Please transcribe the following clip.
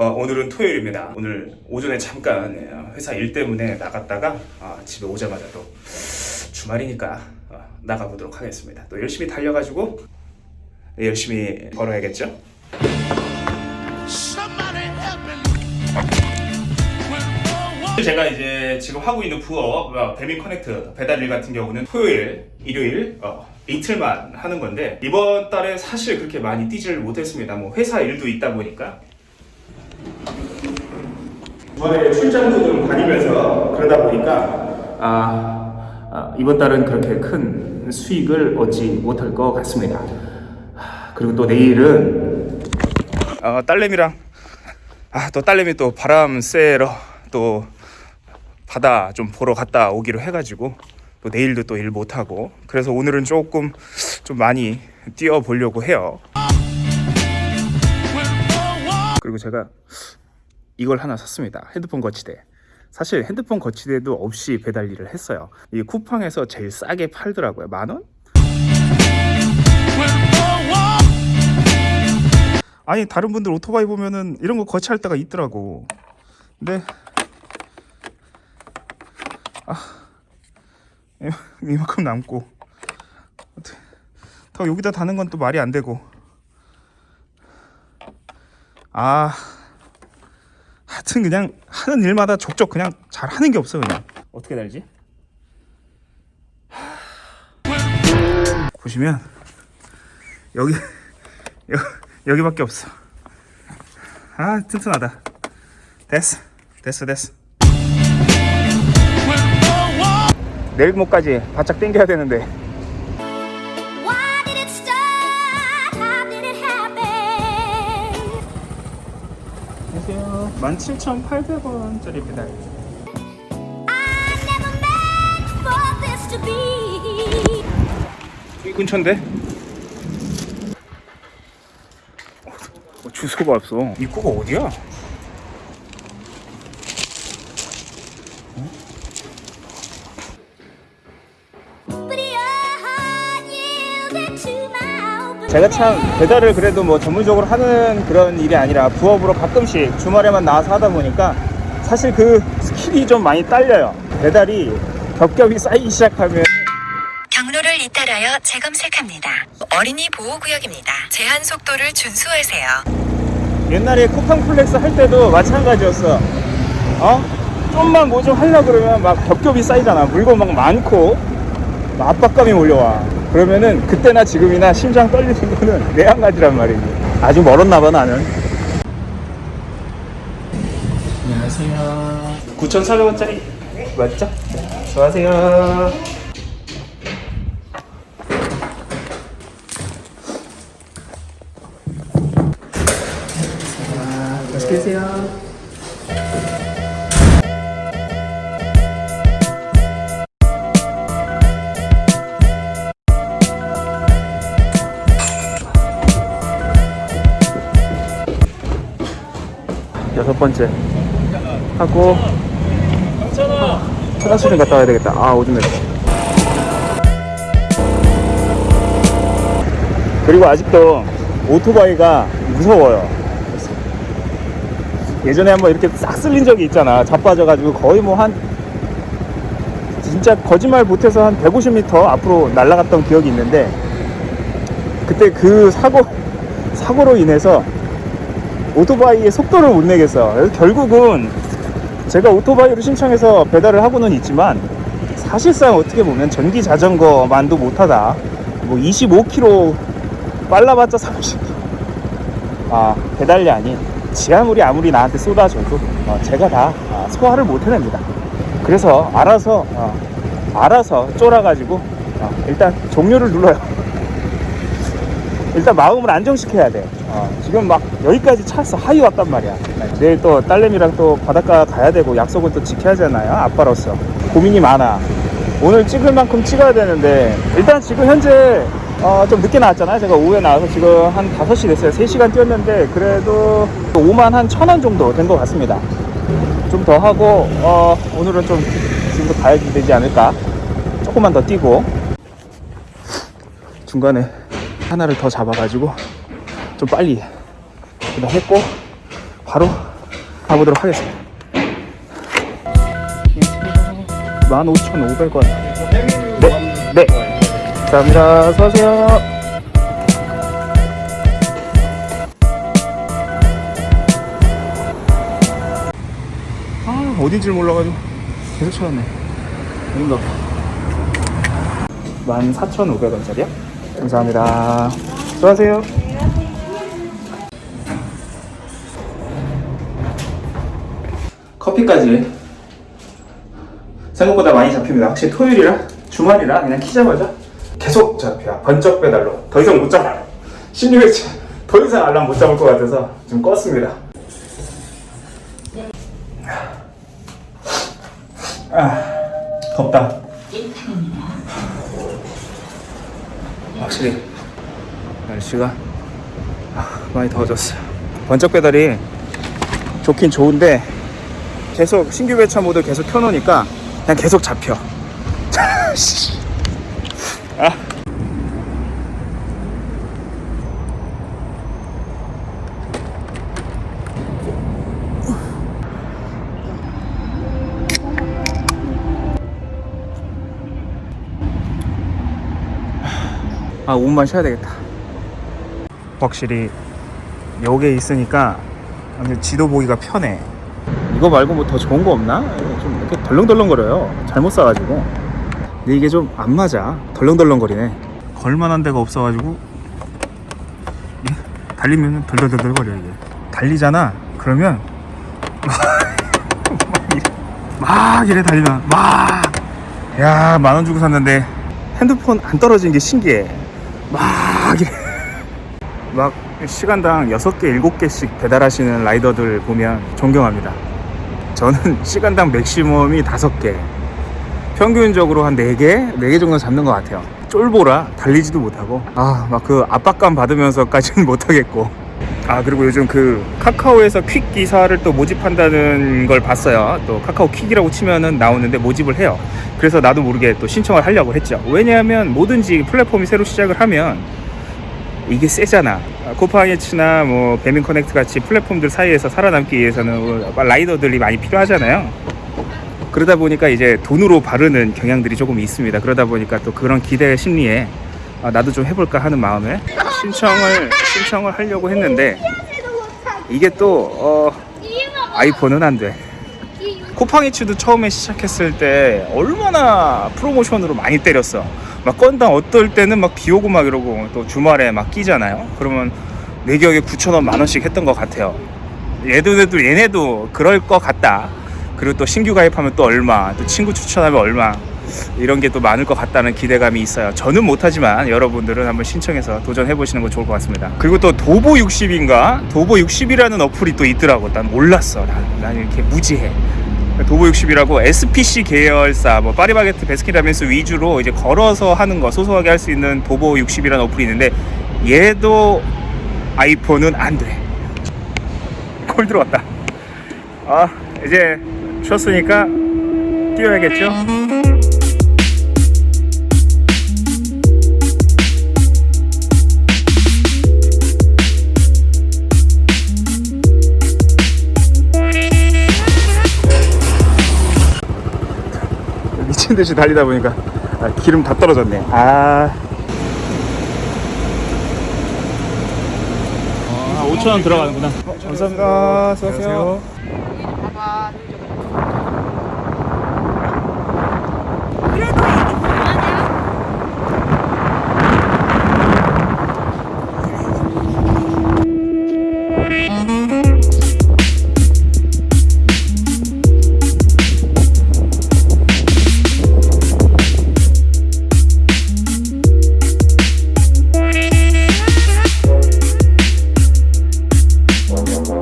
어, 오늘은 토요일입니다. 오늘 오전에 잠깐 예, 회사 일 때문에 나갔다가 아, 집에 오자마자 또 주말이니까 어, 나가보도록 하겠습니다. 또 열심히 달려가지고 네, 열심히 me. 제가 이제 지금 하고 있는 부업 어, 배민 커넥트 배달일 같은 경우는 토요일, 일요일 어, 이틀만 하는 건데 이번 달에 사실 그렇게 많이 뛰지를 못했습니다. 뭐 회사 일도 있다 보니까 주말에 출장도 좀 다니면서 그러다 보니까 아, 아, 이번 달은 그렇게 큰 수익을 얻지 못할 것 같습니다. 아, 그리고 또 내일은 어, 딸내미랑 아, 또 딸내미 또 바람 쐬러 또 바다 좀 보러 갔다 오기로 해가지고 또 내일도 또 일 못하고 그래서 오늘은 조금 좀 많이 뛰어 보려고 해요. 그리고 제가 이걸 하나 샀습니다. 핸드폰 거치대. 사실 핸드폰 거치대도 없이 배달 일을 했어요. 이 쿠팡에서 제일 싸게 팔더라고요. 만 원? 아니 다른 분들 오토바이 보면은 이런 거 거치할 때가 있더라고. 근데 아 이- 이만큼 남고 더 여기다 다는 건 또 말이 안 되고 아 하여튼 그냥 하는 일마다 족족 그냥 잘 하는 게 없어 그냥. 어떻게 달지? 보시면 여기 여, 여기밖에 없어. 아 튼튼하다. 됐어 됐어 됐어. 내일 모까지 바짝 당겨야 되는데 17,800원짜리 배달. 여기 근처인데? 어, 주소가 없어 입구가 어디야? 제가 참 배달을 그래도 뭐 전문적으로 하는 그런 일이 아니라 부업으로 가끔씩 주말에만 나와서 하다 보니까 사실 그 skill이 좀 많이 딸려요 배달이 겹겹이 쌓이기 시작하면 경로를 이탈하여 재검색합니다. 어린이 보호구역입니다. 제한 속도를 준수하세요. 옛날에 쿠팡 플렉스 할 때도 마찬가지였어. 어? 좀만 뭐 좀 하려고 그러면 막 겹겹이 쌓이잖아. 물건 막 많고 막 압박감이 몰려와. 그러면은 그때나 지금이나 심장 떨리는 거는 내한 가지란 말이지. 아직 멀었나 봐 나는. 안녕하세요. 9,400원짜리 맞죠? 수고하세요. 맛있게 드세요. 번째 하고 화장실좀 갔다 와야 되겠다. 아 오줌 냈어. 그리고 아직도 오토바이가 무서워요. 예전에 한번 이렇게 싹 쓸린 적이 있잖아. 자빠져가지고 거의 뭐 한 진짜 거짓말 못해서 한 150m 앞으로 날아갔던 기억이 있는데 그때 그 사고 사고로 인해서 오토바이의 속도를 못 내겠어. 결국은 제가 오토바이를 신청해서 배달을 하고는 있지만 사실상 어떻게 보면 전기 자전거만도 못하다. 뭐 25km 빨라봤자 30km. 아 배달량이 지하물이 아무리 나한테 쏟아져도 어, 제가 다 아, 소화를 못 해냅니다. 그래서 알아서 어, 알아서 쫄아가지고 어, 일단 종료를 눌러요. 일단 마음을 안정시켜야 돼. 어, 지금 막 여기까지 찼어. 하이 왔단 말이야. 네, 내일 또 딸내미랑 또 바닷가 가야 되고 약속은 또 지켜야 하잖아요. 아빠로서. 고민이 많아. 오늘 찍을 만큼 찍어야 되는데 일단 지금 현재 어, 좀 늦게 나왔잖아요. 제가 오후에 나와서 지금 한 5시 됐어요. 3시간 뛰었는데 그래도 5만 한천원 정도 된 것 같습니다. 좀 더 하고 어, 오늘은 좀 지금부터 가야 되지 않을까. 조금만 더 뛰고 중간에 하나를 더 잡아가지고 좀 빨리 그냥 했고 바로 가보도록 하겠습니다. 15,500원. 네, 네. 감사합니다. 수고하세요. 아 어딘지를 몰라가지고 계속 찾았네. 아닌가 14,500원짜리요? 감사합니다. 수고하세요. 커피까지. 생각보다 많이 잡힙니다. 확실히 토요일이라? 주말이라? 그냥 키자마자? 계속 잡혀 번쩍 배달로. 더 이상 못 잡아 16회차 더 이상 알람 못 잡을 것 같아서 좀 껐습니다. 아 덥다 확실히 날씨가 아, 많이 더워졌어요 번쩍 배달이 좋긴 좋은데 계속 신규 배차 모드 계속 켜놓으니까 그냥 계속 잡혀 씨. 아. 아 5분만 쉬어야 되겠다. 확실히 여기에 있으니까 지도 보기가 편해. 이거 말고 뭐 더 좋은 거 없나? 좀 이렇게 덜렁덜렁거려요. 잘못 사가지고. 근데 이게 좀 안 맞아. 덜렁덜렁거리네. 걸만한 데가 없어가지고 예? 달리면 덜덜덜덜거려 이게. 달리잖아. 그러면 막 이래, 막 이래 달리면 막 야 만원 주고 샀는데 핸드폰 안 떨어진 게 신기해 막 이래 막 시간당 6개, 7개씩 배달하시는 라이더들 보면 존경합니다. 저는 시간당 맥시멈이 5개. 평균적으로 한 4개? 4개 정도 잡는 것 같아요. 쫄보라 달리지도 못하고 아 막 그 압박감 받으면서까지는 못하겠고 아 그리고 요즘 그 카카오에서 퀵 기사를 또 모집한다는 걸 봤어요 또 카카오 퀵이라고 치면은 나오는데 모집을 해요 그래서 나도 모르게 또 신청을 하려고 했죠 왜냐하면 뭐든지 플랫폼이 새로 시작을 하면 이게 세잖아. 코파이츠나 뭐 배민 커넥트 같이 플랫폼들 사이에서 살아남기 위해서는 뭐 라이더들이 많이 필요하잖아요. 그러다 보니까 이제 돈으로 바르는 경향들이 조금 있습니다. 그러다 보니까 또 그런 기대 심리에 아, 나도 좀 해볼까 하는 마음에 신청을 신청을 하려고 했는데 이게 또 어, 아이폰은 안 돼. 쿠팡이츠도 처음에 시작했을 때 얼마나 프로모션으로 많이 때렸어. 막 건당 어떨 때는 막 비 오고 막 이러고 또 주말에 막 끼잖아요. 그러면 내 기억에 9,000원 만 원씩 했던 것 같아요. 얘들도 얘네도 그럴 것 같다. 그리고 또 신규 가입하면 또 얼마, 또 친구 추천하면 얼마 이런 게 또 많을 것 같다는 기대감이 있어요. 저는 못하지만 여러분들은 한번 신청해서 도전해 보시는 거 좋을 것 같습니다. 그리고 또 도보 60인가 도보 60이라는 어플이 또 있더라고. 난 몰랐어. 난, 난 이렇게 무지해. 도보 60이라고 SPC 계열사 뭐 파리바게트 베스킨라빈스 위주로 이제 걸어서 하는 거 소소하게 할 수 있는 도보 60이라는 어플이 있는데 얘도 아이폰은 안 돼. 콜 들어왔다. 아 이제 쉬었으니까 뛰어야겠죠? 듯이 달리다 보니까 아, 기름 다 떨어졌네. 아. 아 5천 원 들어가는구나. 감사합니다. 수고하세요. 그래도